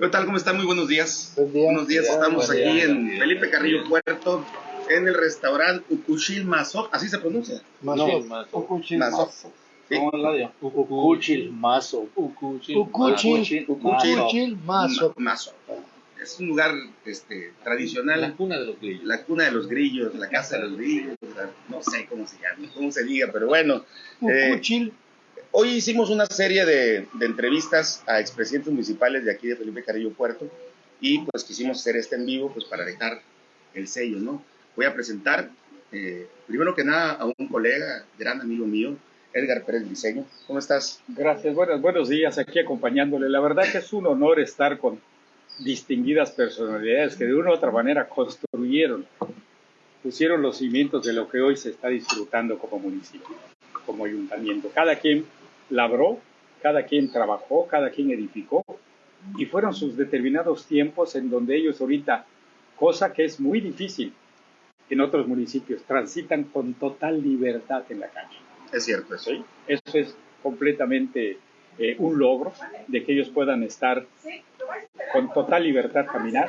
¿Qué tal? ¿Cómo están? Muy buenos días. Buen día. Buenos días, Buen día, estamos buen aquí día. en Felipe Carrillo Puerto, en el restaurante Ukushil Mazok, así se pronuncia. Mazo. Mazo. Ukuchil Mazo. Mazo. Sí. ¿Cómo es la dio? Ukuchil Mazo. Ukuchil. Mazo. Ma- Mazo. Es un lugar este, tradicional, La cuna de los grillos. la cuna de los grillos, la casa de los grillos, no sé cómo se llama, cómo se diga, pero bueno. eh, Ukuchil. Hoy hicimos una serie de, de entrevistas a expresidentes municipales de aquí de Felipe Carrillo Puerto y pues quisimos hacer este en vivo pues para dejar el sello, ¿no? Voy a presentar eh, primero que nada a un colega, gran amigo mío, Edgar Pérez Briceño. ¿Cómo estás? Gracias, buenos, buenos días aquí acompañándole. La verdad que es un honor estar con distinguidas personalidades que de una u otra manera construyeron, pusieron los cimientos de lo que hoy se está disfrutando como municipio, como ayuntamiento. Cada quien labró, cada quien trabajó, cada quien edificó y fueron sus determinados tiempos en donde ellos ahorita, cosa que es muy difícil en otros municipios, transitan con total libertad en la calle. Es cierto eso. ¿sí? Eso es completamente eh, un logro de que ellos puedan estar con total libertad caminar,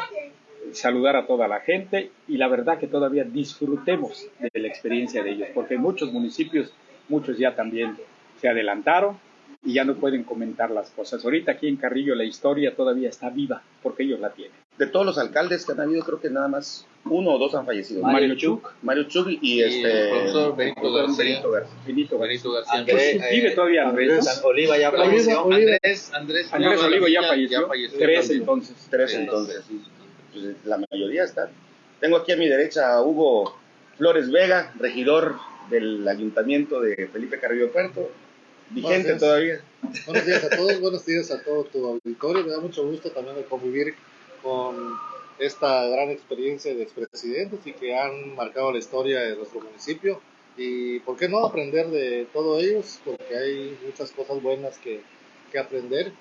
saludar a toda la gente y la verdad que todavía disfrutemos de la experiencia de ellos, porque en muchos municipios, muchos ya también se adelantaron y ya no pueden comentar las cosas. Ahorita aquí en Carrillo la historia todavía está viva porque ellos la tienen. De todos los alcaldes que han habido, creo que nada más uno o dos han fallecido. Mario Mario Chuk, Mario Chug y, Y este... el profesor Benito profesor García. Benito García. Benito Benito García. Andrés, Vive todavía Andrés. Andrés Oliva ya falleció. Andrés, Andrés, Andrés Oliva Olivo ya ya falleció. Tres también. entonces. Tres entonces. Pues, la mayoría están. Tengo aquí a mi derecha a Hugo Flores Vega, regidor del ayuntamiento de Felipe Carrillo Puerto. Vigente todavía. Buenos días a todos, buenos días a todo tu auditorio. Me da mucho gusto también de convivir con esta gran experiencia de expresidentes y que han marcado la historia de nuestro municipio. Y por qué no aprender de todos ellos, porque hay muchas cosas buenas que, que aprender.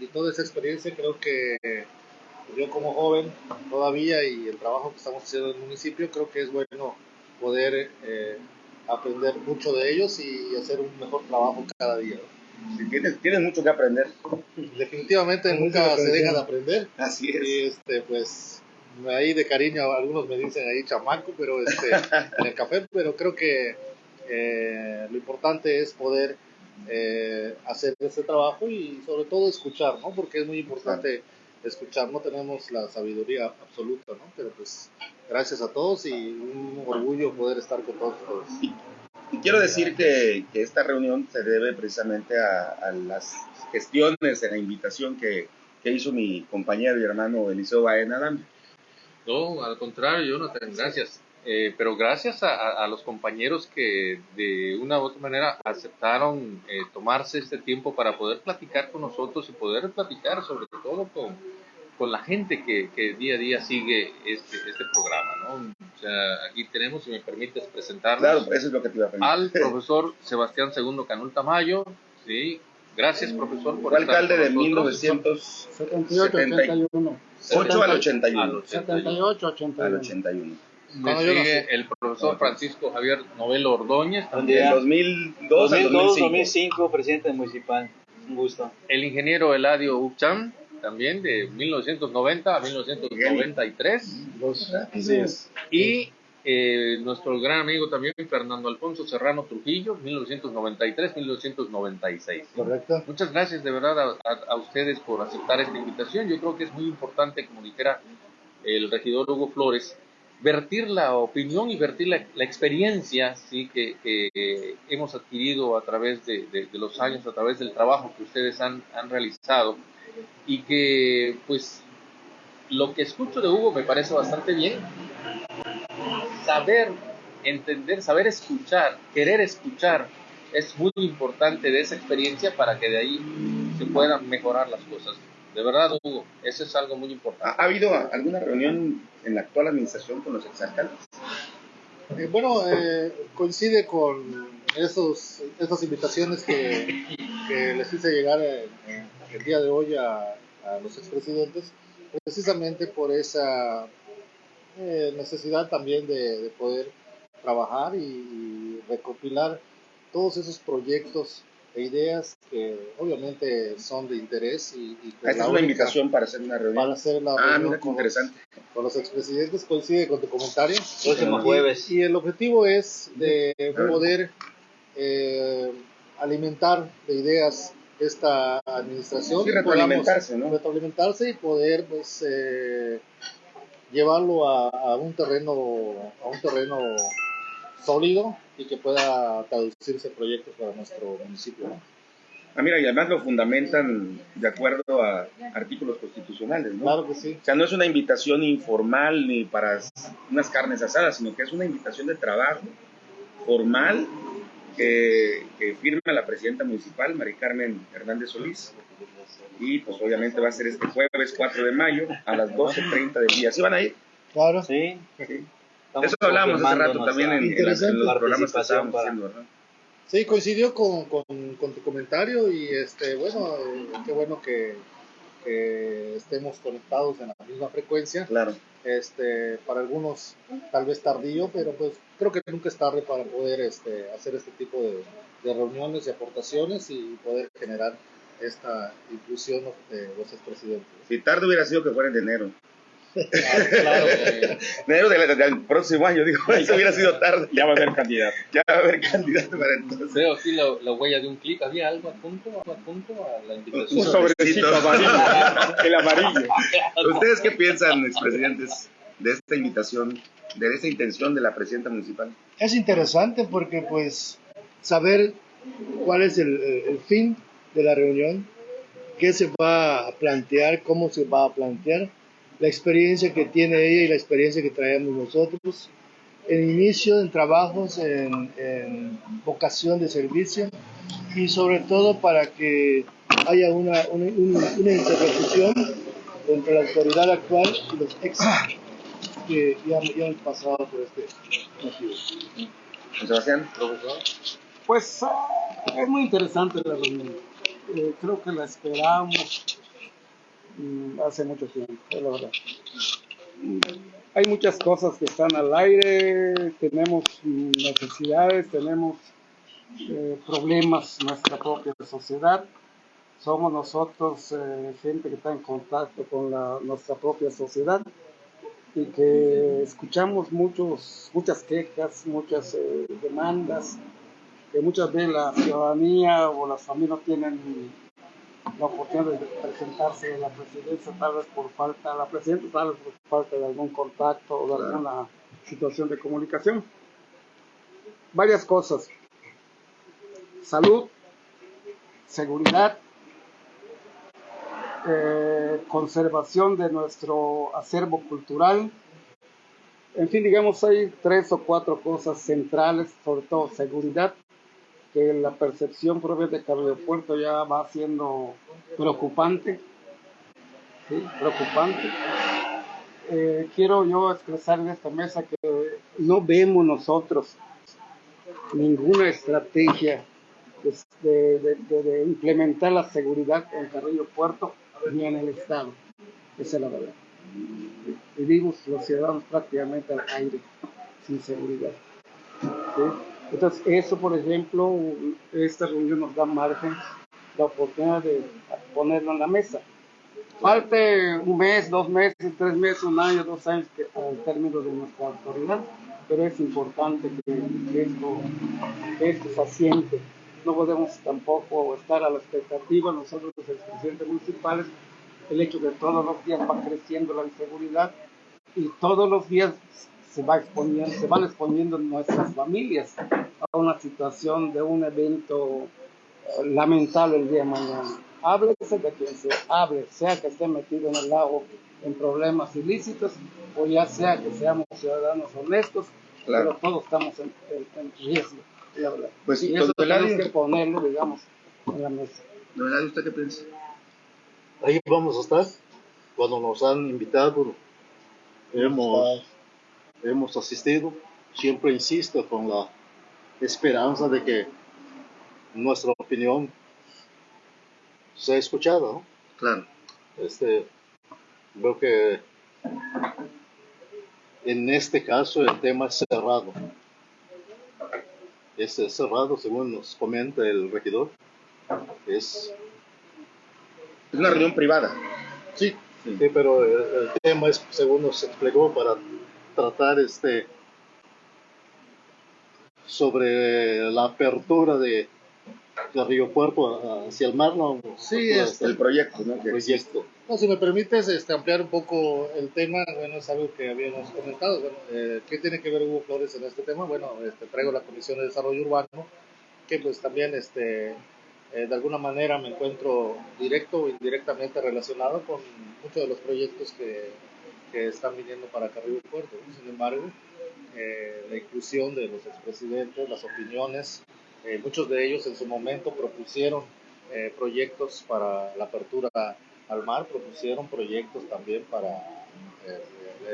Y toda esa experiencia creo que yo como joven todavía y el trabajo que estamos haciendo en el municipio, creo que es bueno poder eh, aprender mucho de ellos y hacer un mejor trabajo cada día. ¿no? Sí, Tienes, tienes mucho que aprender. Definitivamente nunca se deja de aprender. Así Y este, pues, ahí de cariño, algunos me dicen ahí chamaco, pero este, en el café, pero creo que eh, lo importante es poder eh, hacer este trabajo y sobre todo escuchar, ¿no? Porque es muy importante escuchar, no tenemos la sabiduría absoluta, ¿no? Pero pues, gracias a todos y un orgullo poder estar con todos ustedes. Quiero decir que, que esta reunión se debe precisamente a, a las gestiones, a la invitación que, que hizo mi compañero y hermano Eliseo Baena Adame. No, al contrario, Jonathan, gracias. Eh, pero gracias a, a- a los compañeros que de una u otra manera aceptaron eh, tomarse este tiempo para poder platicar con nosotros y poder platicar sobre todo con, con la gente que, que día a día sigue este, este programa. ¿no? O sea, aquí tenemos, si me permites presentarnos, Claro, eso es lo que te iba a pedir. al profesor Sebastián Segundo Canul Tamayo. Sí, gracias profesor por Fue estar alcalde de con nosotros. 1978 81. al 81. Al 78, Al 81. 81. Le Cuando yo sigue nací. el profesor Francisco Javier Novelo Ordóñez, Del también 2002 al 2005. 2005, presidente municipal. Un gusto. el ingeniero Eladio Ucham, también de 1990 a 1993, Así es. y eh, nuestro gran amigo también Fernando Alfonso Serrano Trujillo, 1993-1996. Correcto. Muchas gracias de verdad a, a- a ustedes por aceptar esta invitación. Yo creo que es muy importante, como dijera el regidor Hugo Flores, vertir la opinión y vertir la, la experiencia ¿sí? que, que hemos adquirido a través de, de- de los años, a través del trabajo que ustedes han, han realizado y que pues lo que escucho de Hugo me parece bastante bien. Saber entender, saber escuchar, querer escuchar es muy importante de esa experiencia para que de ahí se puedan mejorar las cosas. De verdad, Hugo, eso es algo muy ¿Ha, importante. ha habido alguna reunión en la actual administración con los exalcaldes? Eh, bueno, eh, coincide con esos, estas invitaciones que, que les hice llegar eh, eh, el día de hoy a, a los expresidentes, precisamente por esa eh, necesidad también de, de poder trabajar y, y recopilar todos esos proyectos e ideas que obviamente son de interés y, y Esta es una única- invitación para hacer una reunión. para hacer la Ah, reunión con, los, interesante. con los expresidentes coincide con tu comentario Próximo Y- jueves. Y, el objetivo es de poder eh, alimentar de ideas esta administración. Sí, podamos retroalimentarse, ¿no? retroalimentarse y poder pues eh, llevarlo a, a un terreno a un terreno sólido y que pueda traducirse proyectos para nuestro municipio. ¿no? Ah, mira, y además lo fundamentan de acuerdo a artículos constitucionales, ¿no? Claro que sí. O sea, no es una invitación informal ni para unas carnes asadas, sino que es una invitación de trabajo formal que, que firma la presidenta municipal, Mari Carmen Hernández Solís. Y pues obviamente va a ser este jueves 4 de mayo a las 12.30 del día. ¿Sí van a ir? Claro. Sí. Sí. Eso hablábamos hace rato también en, nuestra en las- en los programas que estábamos para- haciendo, ¿verdad? Sí, coincidió con, con, con tu comentario y este bueno, qué bueno que, que estemos conectados en la misma frecuencia. Claro. Este, para algunos tal vez tardío, pero pues creo que nunca es tarde para poder este, hacer este tipo de, de reuniones y aportaciones y poder generar esta inclusión de los expresidentes. Si tarde hubiera sido que fuera en enero. Claro, Enero del, del próximo año, digo, eso hubiera sido tarde. Ya va a haber candidato. Ya va a haber candidato para entonces. Veo aquí la, la huella de un clic. ¿Había algo adjunto, algo adjunto a la Un invitación? sobrecito amarillo. El amarillo. ¿Ustedes qué piensan, expresidentes, de esta invitación, de esta intención de la presidenta municipal? es interesante porque pues saber cuál es el, el fin de la reunión, qué se va a plantear, cómo se va a plantear, la experiencia que tiene ella y la experiencia que traemos nosotros, el inicio en trabajos en, en vocación de servicio y sobre todo para que haya una, una, una- una interlocución entre la autoridad actual y los ex que ya, ya han pasado por este motivo. Sebastián, Pues ah, es muy interesante la reunión. Eh, creo que la esperamos mm, hace mucho tiempo, la verdad. Mm, Hay muchas cosas que están al aire, tenemos mm, necesidades, tenemos eh, problemas en nuestra propia sociedad. Somos nosotros eh, gente que está en contacto con nuestra propia sociedad y que escuchamos muchos, muchas quejas, muchas eh, demandas, que muchas veces la ciudadanía o las familias no tienen la oportunidad de presentarse a la presidencia, tal vez por falta, la presidenta tal vez por falta de algún contacto o de alguna situación de comunicación. Varias cosas. Salud, seguridad, eh, conservación de nuestro acervo cultural. En fin, digamos, hay tres o cuatro cosas centrales, sobre todo seguridad, que la percepción propia de Carrillo Puerto ya va siendo preocupante. Preocupante. Eh, quiero yo expresar en esta mesa que no vemos nosotros ninguna estrategia pues, de, implementar la seguridad en Carrillo Puerto ni en el Estado. Esa es la verdad. Vivimos los ciudadanos prácticamente al aire, sin seguridad. ¿sí? Entonces, eso, por ejemplo, esta reunión nos da margen, la oportunidad de ponerlo en la mesa. Falte un mes, dos meses, tres meses, un año, dos años que, al término de nuestra autoridad, pero es importante que, esto, esto se asiente. No podemos tampoco estar a la expectativa, nosotros los presidentes municipales, el hecho que todos los días va creciendo la inseguridad y todos los días se, va exponiendo, se van exponiendo nuestras familias a una situación de un evento eh, lamentable el día de mañana. Háblese de quien sea, hable, sea que esté metido en el lago en problemas ilícitos o ya sea que seamos ciudadanos honestos, Claro. pero todos estamos en, en- en riesgo. Pues sí, y eso tenemos que ponerlo, digamos, en la mesa. ¿no verdad? ¿Usted qué piensa? Ahí vamos a estar. Cuando nos han invitado, hemos, hemos asistido. Siempre insisto con la esperanza de que nuestra opinión sea escuchada. ¿no? Claro. Este, veo que en este caso el tema es cerrado. Es cerrado, según nos comenta el regidor. Es, es una reunión privada. Sí, sí, pero el, el tema es, según nos explicó, para tratar este sobre la apertura de, de Río Puerto hacia el mar, ¿no? Sí, es el proyecto, ¿no? Que proyecto. No, si me permites este, ampliar un poco el tema, bueno, es algo que habíamos comentado. Bueno, eh, ¿qué tiene que ver Hugo Flores en este tema? Bueno, este, traigo la Comisión de Desarrollo Urbano, que pues también este, eh, de alguna manera me encuentro directo o indirectamente relacionado con muchos de los proyectos que, que están viniendo para Río Puerto. Sin embargo, eh, la inclusión de los expresidentes, las opiniones. Eh, muchos de ellos en su momento propusieron eh, proyectos para la apertura al mar, propusieron proyectos también para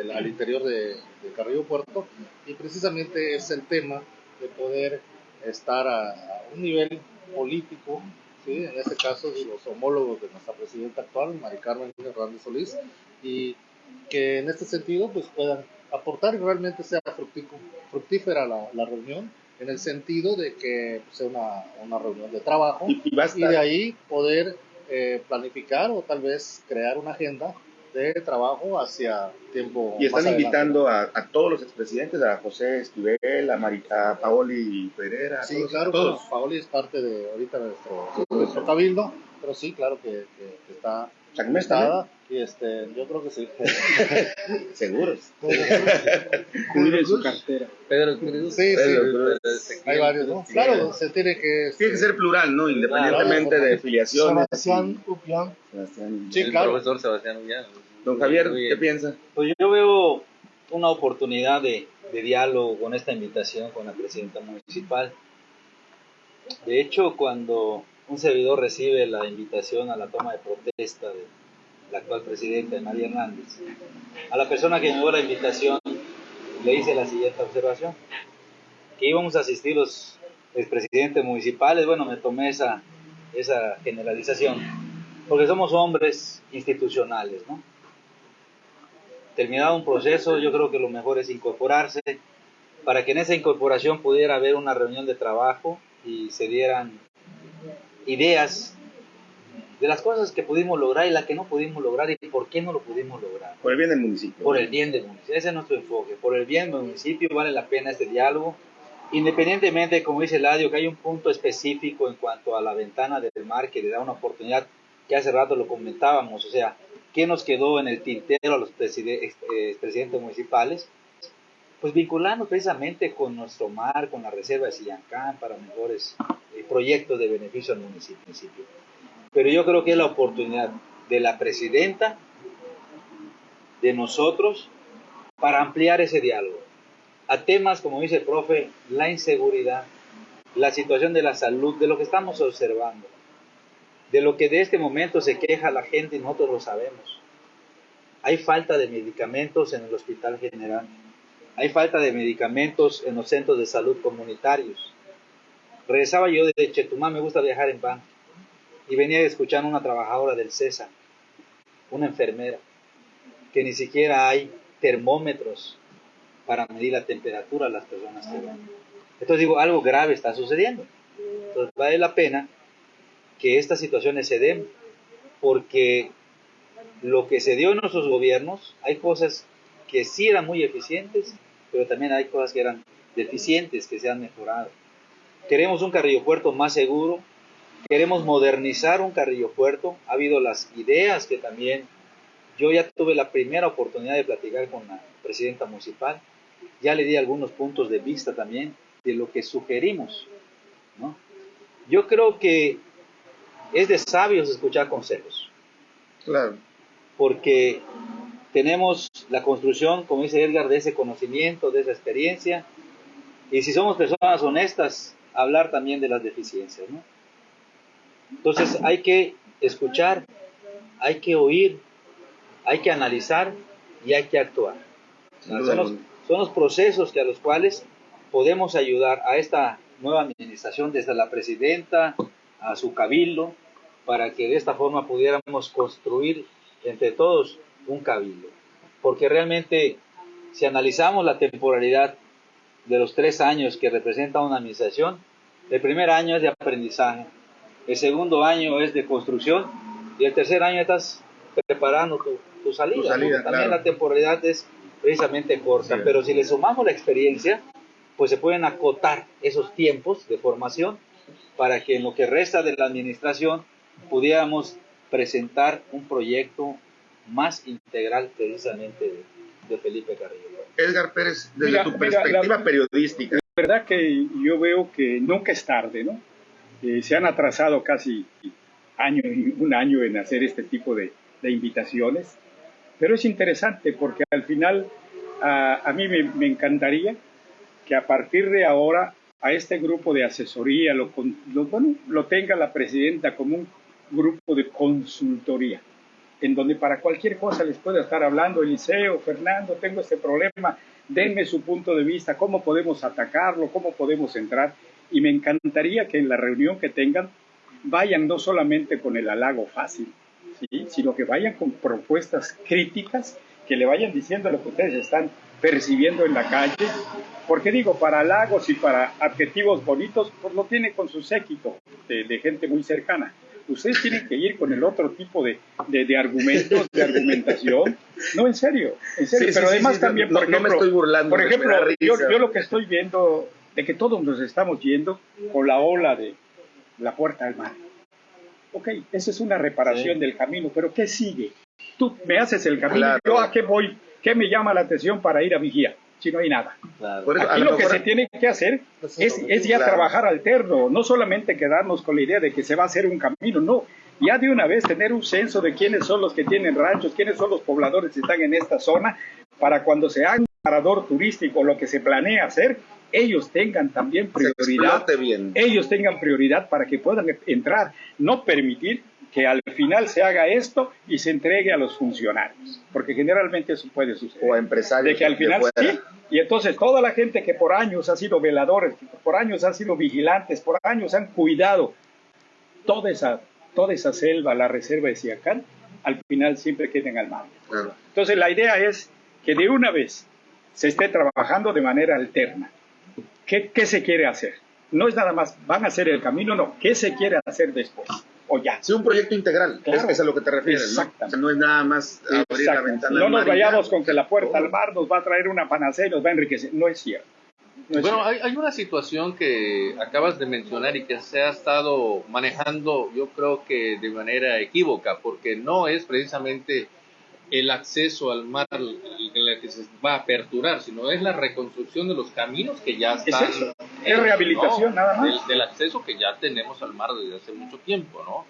el, al interior de, de, Carrillo Puerto y precisamente es el tema de poder estar a, a un nivel político, ¿sí? en este caso los homólogos de nuestra presidenta actual, Mari Carmen Hernández Solís, y que en este sentido pues puedan aportar y realmente sea fructífera la, la, reunión, en el sentido de que sea una, una reunión de trabajo y, y, de ahí poder eh, planificar o tal vez crear una agenda de trabajo hacia tiempo. Y están invitando a, a, todos los expresidentes, a José Esquivel, a, Marita, a Paoli Pereira. Sí, claro, todos. Paoli es parte de ahorita nuestro, nuestro cabildo, pero sí, claro que, que, que está Chacmesta, y este, yo creo que sí. Seguros. Cuide su cartera. Pedro Cruz. Sí, Pedro sí. Hay varios, ¿no? Claro, se tiene que... Tiene que ser plural, ¿no? Independientemente claro, de filiaciones. Sebastián Upián. Sebastián. Sí, claro. El profesor Sebastián Upián. Don Javier, ¿qué piensa? Pues yo veo una oportunidad de, de diálogo con esta invitación con la presidenta municipal. De hecho, cuando un servidor recibe la invitación a la toma de protesta de la actual presidenta María Hernández. A la persona que me dio la invitación le hice la siguiente observación, que íbamos a asistir los expresidentes municipales, bueno, me tomé esa, esa generalización, porque somos hombres institucionales, ¿no? Terminado un proceso, yo creo que lo mejor es incorporarse, para que en esa incorporación pudiera haber una reunión de trabajo y se dieran ideas de las cosas que pudimos lograr y las que no pudimos lograr y por qué no lo pudimos lograr. Por el bien del municipio. Por el bien del municipio. Ese es nuestro enfoque. Por el bien del municipio vale la pena este diálogo. Independientemente, como dice Ladio, que hay un punto específico en cuanto a la ventana del mar que le da una oportunidad, que hace rato lo comentábamos, o sea, ¿qué nos quedó en el tintero a los presidentes, eh, presidentes municipales? Pues vincularnos precisamente con nuestro mar, con la reserva de Sillancán para mejores eh, proyectos de beneficio al municipio. Pero yo creo que es la oportunidad de la presidenta, de nosotros, para ampliar ese diálogo a temas, como dice el profe, la inseguridad, la situación de la salud, de lo que estamos observando, de lo que de este momento se queja la gente y nosotros lo sabemos. Hay falta de medicamentos en el Hospital General, hay falta de medicamentos en los centros de salud comunitarios. Regresaba yo de Chetumal, me gusta viajar en van y venía escuchando una trabajadora del César, una enfermera, que ni siquiera hay termómetros para medir la temperatura a las personas que van. Entonces digo, algo grave está sucediendo. Entonces vale la pena que estas situaciones se den, porque lo que se dio en nuestros gobiernos, hay cosas que sí eran muy eficientes, pero también hay cosas que eran deficientes, que se han mejorado. Queremos un Carrillo Puerto más seguro, Queremos modernizar un Carrillo Puerto. Ha habido las ideas que también yo ya tuve la primera oportunidad de platicar con la presidenta municipal. Ya le di algunos puntos de vista también de lo que sugerimos. ¿no? Yo creo que es de sabios escuchar consejos. Claro. Porque tenemos la construcción, como dice Edgar, de ese conocimiento, de esa experiencia. Y si somos personas honestas, hablar también de las deficiencias. ¿no? Entonces hay que escuchar, hay que oír, hay que analizar y hay que actuar. Son los, son los procesos que a los cuales podemos ayudar a esta nueva administración desde la presidenta a su cabildo para que de esta forma pudiéramos construir entre todos un cabildo. Porque realmente si analizamos la temporalidad de los tres años que representa una administración, el primer año es de aprendizaje, el segundo año es de construcción y el tercer año estás preparando tu, tu salida. Tu salida, ¿no? También claro. la temporalidad es precisamente corta, Sí. pero si le sumamos la experiencia, pues se pueden acotar esos tiempos de formación para que en lo que resta de la administración pudiéramos presentar un proyecto más integral precisamente de, de Felipe Carrillo. Edgar Pérez, desde Mira, tu mira, perspectiva la- periodística, La verdad que yo veo que nunca es tarde, ¿no? Eh, se han atrasado casi año, un año en hacer este tipo de, de invitaciones, pero es interesante porque al final a, a mí me, me encantaría que a partir de ahora a este grupo de asesoría lo, con- lo, bueno, lo tenga la presidenta como un grupo de consultoría, en donde para cualquier cosa les pueda estar hablando Eliseo, Fernando, tengo este problema, denme su punto de vista, cómo podemos atacarlo, cómo podemos entrar. Y me encantaría que en la reunión que tengan vayan no solamente con el halago fácil, sino que vayan con propuestas críticas, que le vayan diciendo lo que ustedes están percibiendo en la calle. Porque digo, para halagos y para adjetivos bonitos, pues lo tiene con su séquito de gente muy cercana. Ustedes tienen que ir con el otro tipo de, de, de argumentos, de argumentación. No, en serio, en serio. Sí, Pero sí, además sí, también, no- por no me estoy burlando, por ejemplo yo, yo lo que estoy viendo de que todos nos estamos yendo con la ola de la puerta al mar. Ok, esa es una reparación del camino, pero ¿qué sigue? Tú me haces el camino, Claro. yo a qué voy, qué me llama la atención para ir a vigía, si no hay nada. Claro. Por eso, a Aquí lo lo que mejor- se tiene que hacer Pues es, eso, es ya claro. trabajar alterno, no solamente quedarnos con la idea de que se va a hacer un camino, no, ya de una vez tener un censo de quiénes son los que tienen ranchos, quiénes son los pobladores que están en esta zona, para cuando se haga un parador turístico, lo que se planea hacer, ellos tengan también prioridad bien. ellos tengan prioridad para que puedan entrar, no permitir que al final se haga esto y se entregue a los funcionarios, porque generalmente eso puede suceder. O a empresarios De que al final sí, y entonces toda la gente que por años ha sido veladores, que por años han sido vigilantes, por años han cuidado toda esa, toda esa selva, la reserva de Siacán, al final siempre queden al mar. Claro. Entonces la idea es que de una vez se esté trabajando de manera alterna. ¿Qué, qué se quiere hacer? No es nada más, van a hacer el camino, no. ¿Qué se quiere hacer después? O ya. Sí, un proyecto integral, Claro. es, a lo que te refieres, ¿no? Exactamente. O sea, no es nada más abrir la ventana. No nos vayamos con que la puerta al mar nos va a traer una panacea y nos va a enriquecer. No es cierto. No es Bueno, cierto. hay, hay una situación que acabas de mencionar y que se ha estado manejando, yo creo que de manera equívoca, porque no es precisamente el acceso al mar que se va a aperturar, sino es la reconstrucción de los caminos que ya Es están. eso. Es rehabilitación, nada más. Del, del acceso que ya tenemos al mar desde hace mucho tiempo, ¿no?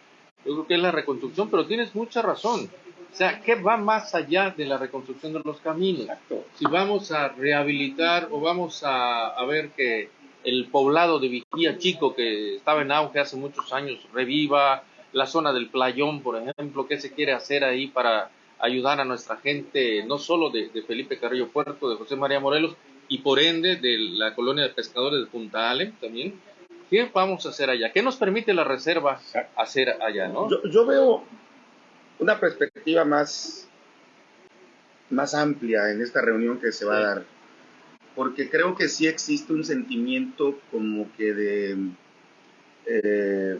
Yo creo que es la reconstrucción, pero tienes mucha razón. O sea, ¿qué va más allá de la reconstrucción de los caminos? Exacto. si vamos a rehabilitar o vamos a, a ver que el poblado de Vigía Chico, que estaba en auge hace muchos años, reviva, la zona del Playón, por ejemplo, qué se quiere hacer ahí para ayudar a nuestra gente, no solo de, de Felipe Carrillo Puerto, de José María Morelos, y por ende de la colonia de pescadores de Punta Ale también. ¿Qué vamos a hacer allá? ¿Qué nos permite la reserva hacer allá, no? Yo, yo veo una perspectiva más, más amplia en esta reunión que se va a dar, porque creo que sí existe un sentimiento como que de, eh,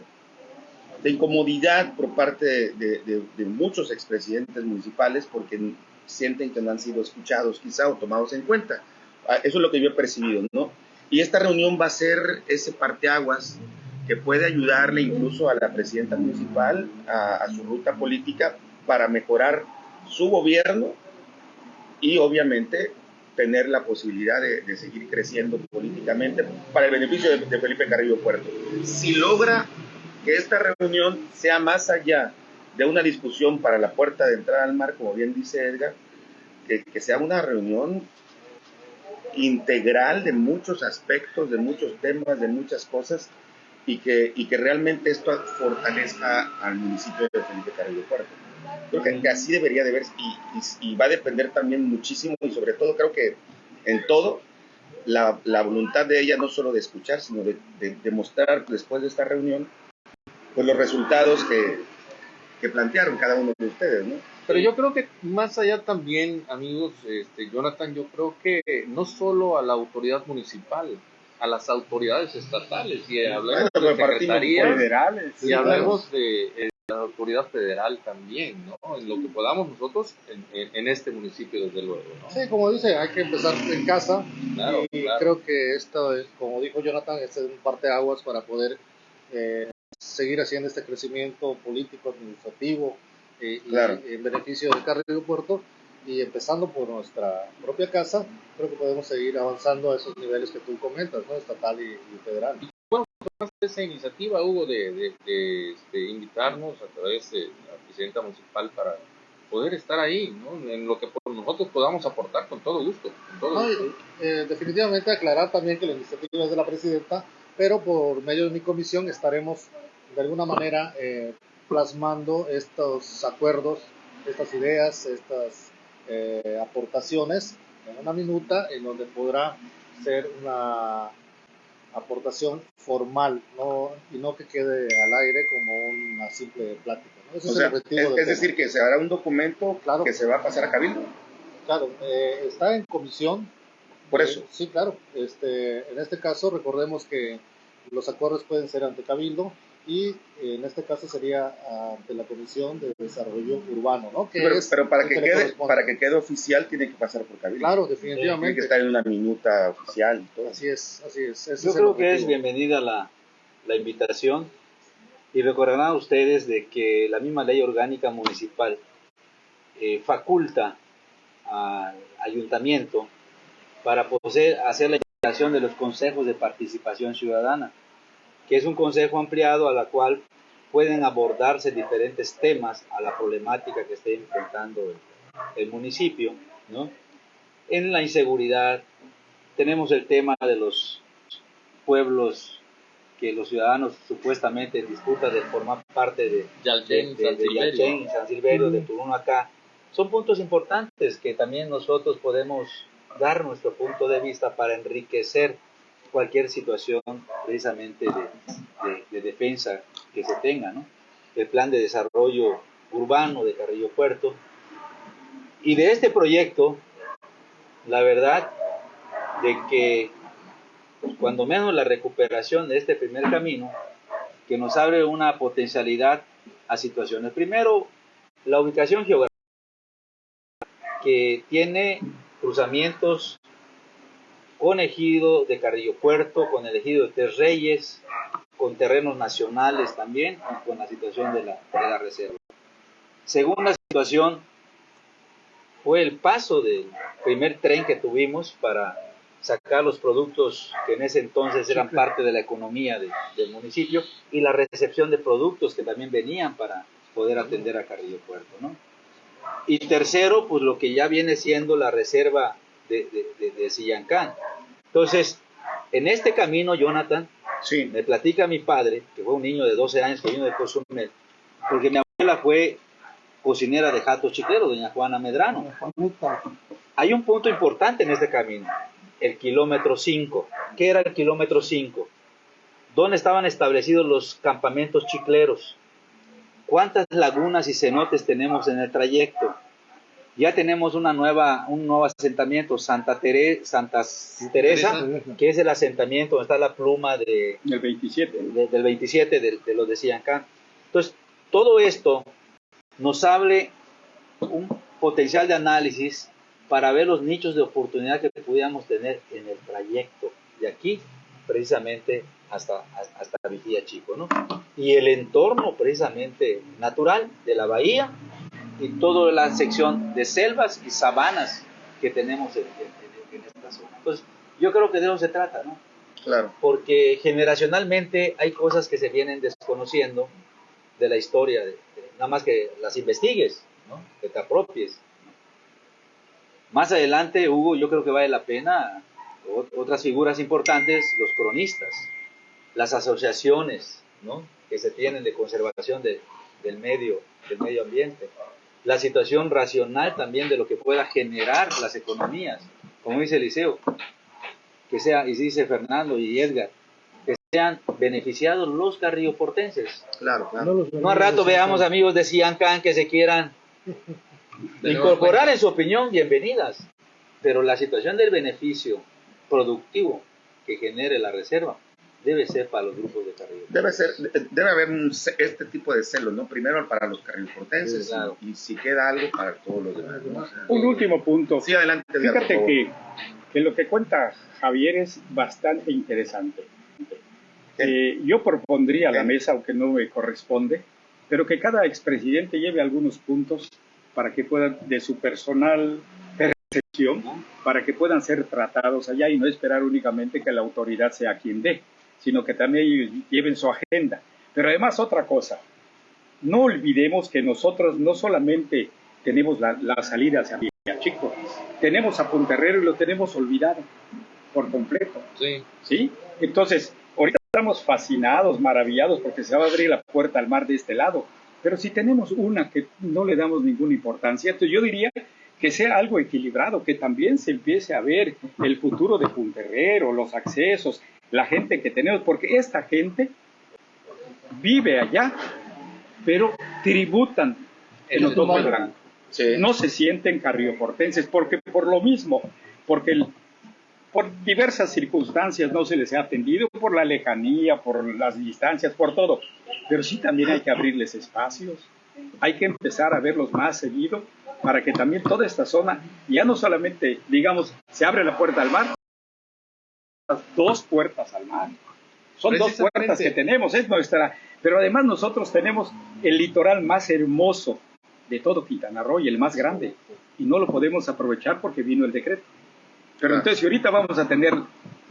de incomodidad por parte de, de- de- muchos expresidentes municipales porque sienten que no han sido escuchados quizá o tomados en cuenta. Ah, Eso es lo que yo he percibido, ¿no? Y esta reunión va a ser ese parteaguas que puede ayudarle incluso a la presidenta municipal a, a su ruta política para mejorar su gobierno y obviamente tener la posibilidad de, de seguir creciendo políticamente para el beneficio de, de Felipe Carrillo Puerto. Si logra que esta reunión sea más allá de una discusión para la puerta de entrada al mar, como bien dice Edgar, que, que sea una reunión integral de muchos aspectos, de muchos temas, de muchas cosas, y que, y que realmente esto fortalezca al municipio de Felipe Carrillo Puerto. Creo que, que así debería de verse y, y- y va a depender también muchísimo y sobre todo creo que en todo la, la voluntad de ella no solo de escuchar, sino de, de, de mostrar después de esta reunión pues los resultados que, que plantearon cada uno de ustedes, ¿no? Pero yo creo que más allá también, amigos, este, Jonathan, yo creo que no solo a la autoridad municipal, a las autoridades estatales y hablemos Bueno, de secretarías federales. y hablemos de eh, la autoridad federal también, ¿no? En lo que podamos nosotros en, en- en este municipio, desde luego, ¿no? Sí, como dice, hay que empezar en casa Claro, y claro. creo que esto es, como dijo Jonathan, este es un parteaguas para poder eh, seguir haciendo este crecimiento político, administrativo eh, y Claro. en beneficio del Carrillo Puerto y empezando por nuestra propia casa, creo que podemos seguir avanzando a esos niveles que tú comentas, ¿no? estatal y, y federal. esa iniciativa, Hugo, de, de- de, este, invitarnos a través de la presidenta municipal para poder estar ahí, ¿no? En lo que por nosotros podamos aportar con todo gusto. Con todo No, y, gusto. eh, definitivamente aclarar también que la iniciativa es de la presidenta, pero por medio de mi comisión estaremos de alguna manera eh, plasmando estos acuerdos, estas ideas, estas eh, aportaciones en una minuta en donde podrá ser una aportación formal no, y no que quede al aire como una simple plática. ¿no? Ese O es sea, el objetivo es, del es decir, que se hará un documento Claro. que se va a pasar a Cabildo. Claro, eh, está en comisión. Por Eh, eso. sí, claro. Este, en este caso, recordemos que los acuerdos pueden ser ante Cabildo y en este caso sería ante la Comisión de Desarrollo Urbano, ¿no? Que Pero, es pero para que quede para que quede oficial tiene que pasar por Cabildo. Claro, Tiene que definitivamente. estar en una minuta oficial y todo. Así es, así es. ese Yo es creo que es bienvenida la, la invitación y recordarán ustedes de que la misma ley orgánica municipal eh, faculta al ayuntamiento para poder hacer la invitación de los consejos de participación ciudadana, que es un consejo ampliado a la cual pueden abordarse diferentes temas a la problemática que esté enfrentando el, el municipio, ¿no? En la inseguridad, tenemos el tema de los pueblos que los ciudadanos supuestamente en disputa de formar parte de, Yalchen, de- San de Silverio. Yalchen, San Silverio, de Turún acá, son puntos importantes que también nosotros podemos dar nuestro punto de vista para enriquecer cualquier situación precisamente de, de- de defensa que se tenga, ¿no? El plan de desarrollo urbano de Carrillo Puerto. Y de este proyecto, la verdad de que cuando menos la recuperación de este primer camino, que nos abre una potencialidad a situaciones. Primero, la ubicación geográfica, que tiene cruzamientos con ejido de Carrillo Puerto, con el ejido de Tres Reyes, con terrenos nacionales también, y con la situación de la, de la reserva. Segunda situación fue el paso del primer tren que tuvimos para sacar los productos que en ese entonces eran parte de la economía de- del municipio y la recepción de productos que también venían para poder atender a Carrillo Puerto, ¿no? Y tercero, pues lo que ya viene siendo la reserva de, de, de, de Sillancán. Entonces, en este camino, Jonathan, Sí, me platica mi padre, que fue un niño de 12 años que vino de Cozumel, porque mi abuela fue cocinera de Jato Chiquero, doña Juana Medrano. Hay un punto importante en este camino, el kilómetro 5. ¿Qué era el kilómetro 5? ¿Dónde estaban establecidos los campamentos chicleros? ¿Cuántas lagunas y cenotes tenemos en el trayecto? Ya tenemos una nueva, un nuevo asentamiento, Santa, Tere- Santa Teresa, que es el asentamiento donde está la pluma de, El 27. de- del 27 de, de los de Siancán. Entonces, todo esto nos abre un potencial de análisis para ver los nichos de oportunidad que pudiéramos tener en el trayecto de aquí precisamente hasta, hasta Vigía Chico, ¿no? Y el entorno precisamente natural de la bahía y toda la sección de selvas y sabanas que tenemos en, en- en esta zona. Entonces, yo creo que de eso se trata, ¿no? claro. porque generacionalmente hay cosas que se vienen desconociendo de la historia, de- de- nada más que las investigues, ¿no? que te apropies. ¿no? Más adelante, Hugo, yo creo que vale la pena otras figuras importantes, los cronistas, las asociaciones ¿no? que se tienen de conservación de- del, medio, del medio ambiente, la situación racional también de lo que pueda generar las economías, como dice Eliseo, que sea, y dice Fernando y Edgar, que sean beneficiados los carrilloportenses. Claro, claro. No No a rato veamos amigos de Ciancán que se quieran incorporar cuenta. en su opinión, bienvenidas. Pero la situación del beneficio productivo que genere la reserva debe ser para los grupos de Carrillo. Debe ser, debe haber un este tipo de celos, ¿no? Primero para los carrilportenses Sí, claro. y, y si queda algo para todos los demás. ¿no? Un último punto. Sí, adelante. Edgar, Fíjate favor. que, que lo que cuenta Javier es bastante interesante. Eh, yo propondría a la mesa, aunque no me corresponde, pero que cada expresidente lleve algunos puntos para que puedan, de su personal percepción, para que puedan ser tratados allá y no esperar únicamente que la autoridad sea quien dé, sino que también ellos lleven su agenda. Pero además otra cosa, no olvidemos que nosotros no solamente tenemos la, la salida hacia Chico, tenemos a Punterrero y lo tenemos olvidado por completo. Sí. ¿sí? Entonces, ahorita estamos fascinados, maravillados porque se va a abrir la puerta al mar de este lado, pero si tenemos una que no le damos ninguna importancia, entonces yo diría que sea algo equilibrado, que también se empiece a ver el futuro de Punterrero, los accesos, la gente que tenemos, porque esta gente vive allá, pero tributan en los dos blancos Sí. no se sienten carrioportenses, porque por lo mismo, porque el- por diversas circunstancias no se les ha atendido, por la lejanía, por las distancias, por todo. Pero sí también hay que abrirles espacios, hay que empezar a verlos más seguido para que también toda esta zona, ya no solamente, digamos, se abre la puerta al mar, las dos puertas al mar. Son dos puertas que tenemos, es nuestra, pero además nosotros tenemos el litoral más hermoso de todo Quintana Roo y el más grande, y no lo podemos aprovechar porque vino el decreto. Pero entonces, si ahorita vamos a tener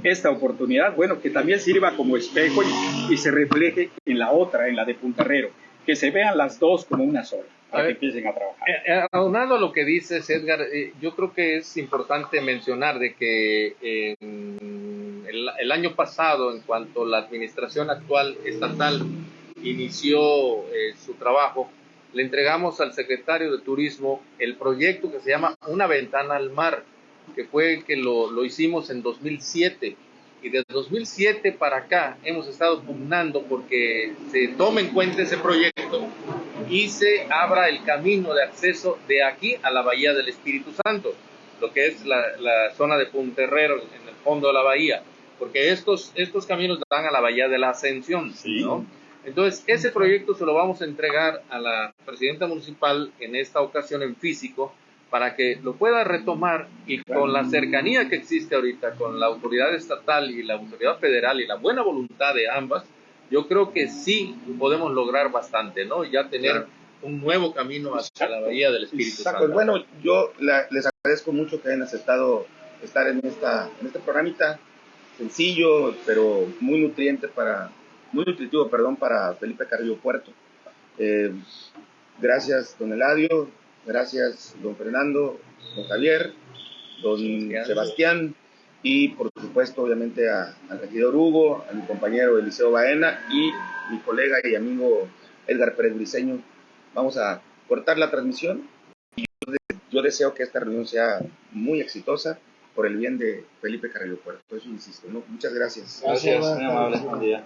esta oportunidad, bueno, que también sirva como espejo y, y se refleje en la otra, en la de Puntarrero, que se vean las dos como una sola, para que empiecen a trabajar. Eh, eh, aunado a lo que dices, Edgar, eh, yo creo que es importante mencionar de que eh, el, el año pasado, en cuanto la administración actual estatal inició su trabajo, le entregamos al secretario de Turismo el proyecto que se llama Una ventana al mar, que fue que lo, lo hicimos en 2007. Y desde 2007 para acá hemos estado pugnando porque se tome en cuenta ese proyecto y se abra el camino de acceso de aquí a la Bahía del Espíritu Santo, lo que es la, la zona de Punterrero en el fondo de la bahía, porque estos, estos caminos dan a la Bahía de la Ascensión, Sí. ¿no? Entonces, ese proyecto se lo vamos a entregar a la presidenta municipal en esta ocasión en físico para que lo pueda retomar y con la cercanía que existe ahorita con la autoridad estatal y la autoridad federal y la buena voluntad de ambas, yo creo que sí podemos lograr bastante, ¿no? Ya tener Claro. un nuevo camino hacia la Bahía del Espíritu Exacto. Santo. Bueno, yo la- les agradezco mucho que hayan aceptado estar en, esta, en este programita sencillo, pero muy nutriente para, muy nutritivo, perdón, para Felipe Carrillo Puerto. Eh, gracias, don Eladio, gracias, don Fernando, don Javier, don Sebastián. Sebastián, y por supuesto, obviamente, a- al regidor Hugo, a mi compañero Eliseo Baena y mi colega y amigo Edgar Pérez Briseño. Vamos a cortar la transmisión yo deseo que esta reunión sea muy exitosa por el bien de Felipe Carrillo Puerto. Eso insisto, ¿no? Muchas gracias. Gracias, muy amable. Buen día.